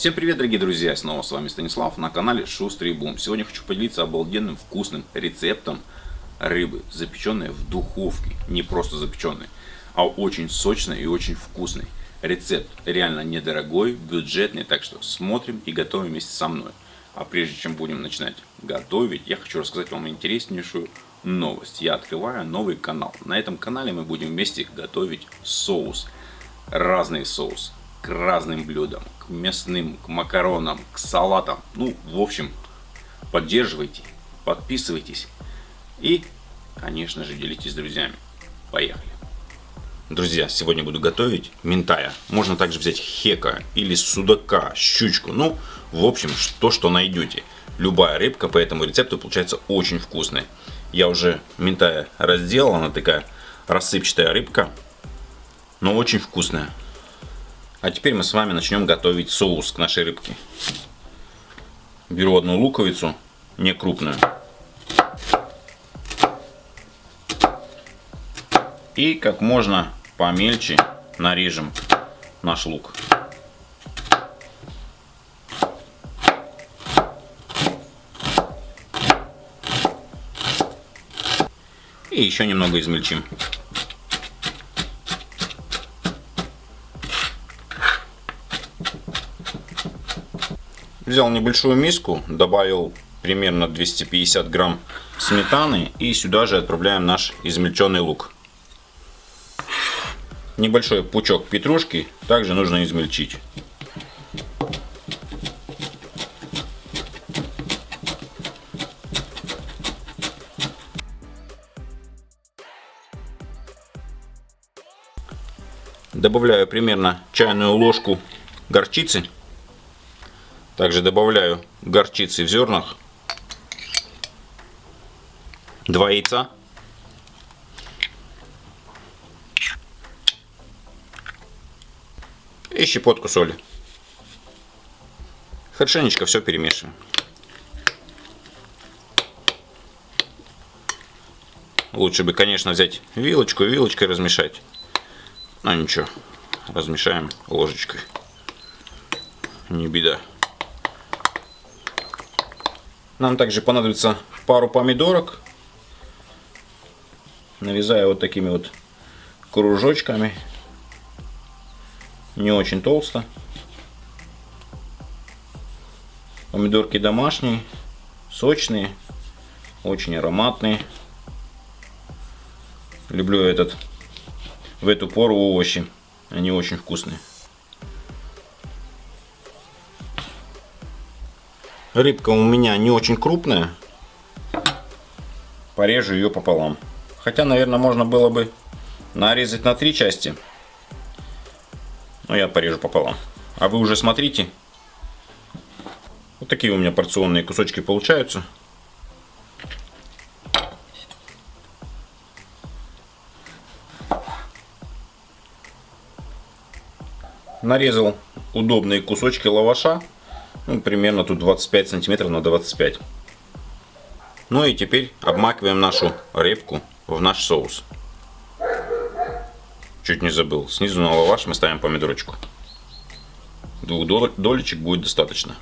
Всем привет, дорогие друзья! Снова с вами Станислав на канале Шустрый Бум. Сегодня хочу поделиться обалденным вкусным рецептом рыбы, запеченной в духовке. Не просто запеченной, а очень сочной и очень вкусной. Рецепт реально недорогой, бюджетный, так что смотрим и готовим вместе со мной. А прежде чем будем начинать готовить, я хочу рассказать вам интереснейшую новость. Я открываю новый канал. На этом канале мы будем вместе готовить соус. Разный соус к разным блюдам, к мясным, к макаронам, к салатам. Ну, в общем, поддерживайте, подписывайтесь и, конечно же, делитесь с друзьями. Поехали! Друзья, сегодня буду готовить ментая. Можно также взять хека или судака, щучку. Ну, в общем, то, что найдете. Любая рыбка по этому рецепту получается очень вкусная. Я уже ментая разделал, она такая рассыпчатая рыбка, но очень вкусная. А теперь мы с вами начнем готовить соус к нашей рыбке. Беру одну луковицу, не крупную. И как можно помельче нарежем наш лук. И еще немного измельчим. Взял небольшую миску, добавил примерно 250 грамм сметаны и сюда же отправляем наш измельченный лук. Небольшой пучок петрушки также нужно измельчить. Добавляю примерно чайную ложку горчицы. Также добавляю горчицы в зернах. Два яйца. И щепотку соли. Хорошенечко все перемешиваем. Лучше бы, конечно, взять вилочку и вилочкой размешать. Но ничего, размешаем ложечкой. Не беда. Нам также понадобится пару помидорок. Нарезаю вот такими вот кружочками. Не очень толсто. Помидорки домашние, сочные, очень ароматные. Люблю этот в эту пору овощи. Они очень вкусные. Рыбка у меня не очень крупная. Порежу ее пополам. Хотя, наверное, можно было бы нарезать на три части. Но я порежу пополам. А вы уже смотрите. Вот такие у меня порционные кусочки получаются. Нарезал удобные кусочки лаваша. Ну, примерно тут 25 сантиметров на 25. Ну и теперь обмакиваем нашу репку в наш соус. Чуть не забыл. Снизу на лаваш мы ставим помидорочку. Двух долечек будет достаточно.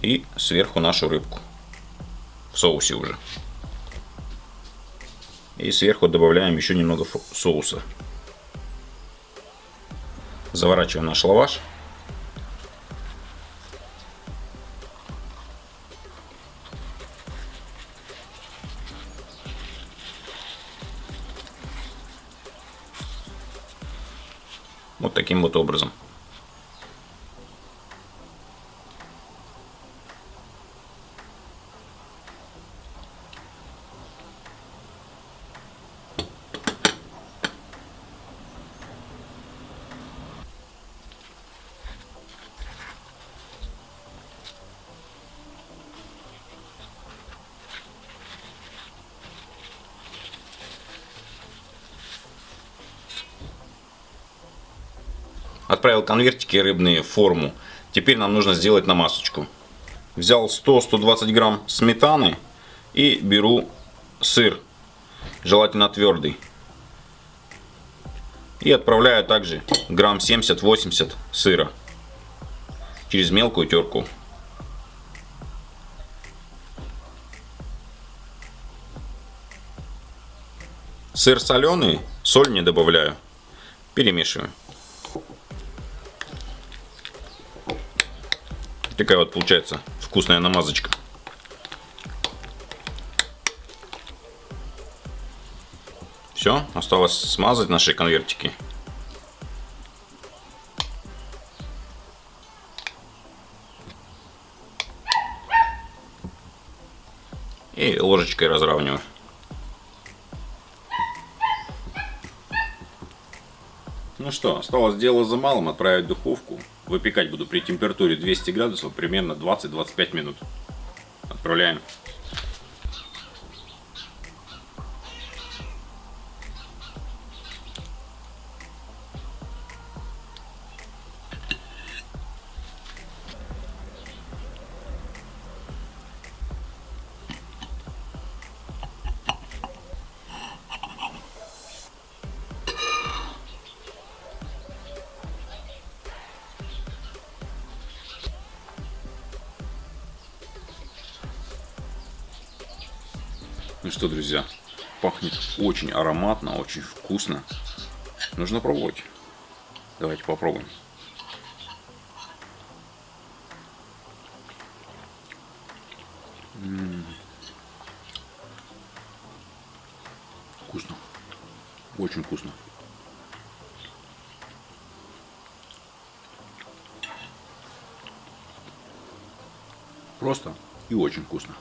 И сверху нашу рыбку. В соусе уже. И сверху добавляем еще немного соуса. Заворачиваем наш лаваш. Вот таким вот образом. Отправил конвертики рыбные в форму. Теперь нам нужно сделать намазочку. Взял 100-120 грамм сметаны и беру сыр, желательно твердый. И отправляю также грамм 70-80 сыра. через мелкую терку. Сыр соленый, соль не добавляю. Перемешиваю. Такая вот получается вкусная намазочка. Все, осталось смазать наши конвертики. И ложечкой разравниваю. Ну что, осталось дело за малым, отправить в духовку. Выпекать буду при температуре 200 градусов примерно 20-25 минут. Отправляем. Ну что, друзья, пахнет очень ароматно, очень вкусно. Нужно пробовать. Давайте попробуем. М -м -м. Вкусно. Очень вкусно. Просто и очень вкусно.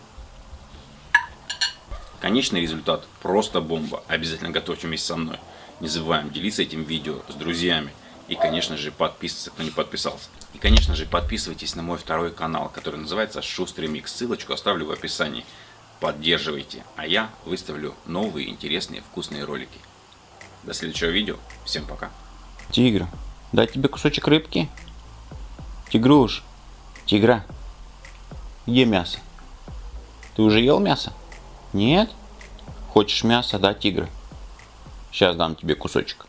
Конечный результат просто бомба. Обязательно готовьте вместе со мной. Не забываем делиться этим видео с друзьями. И, конечно же, подписываться, кто не подписался. И, конечно же, подписывайтесь на мой второй канал, который называется Шустрый Микс. Ссылочку оставлю в описании. Поддерживайте, а я выставлю новые интересные вкусные ролики. До следующего видео. Всем пока. Тигр, дать тебе кусочек рыбки? Тигруш, тигра, где мясо? Ты уже ел мясо? Нет? Хочешь мясо, да, тигр? Сейчас дам тебе кусочек.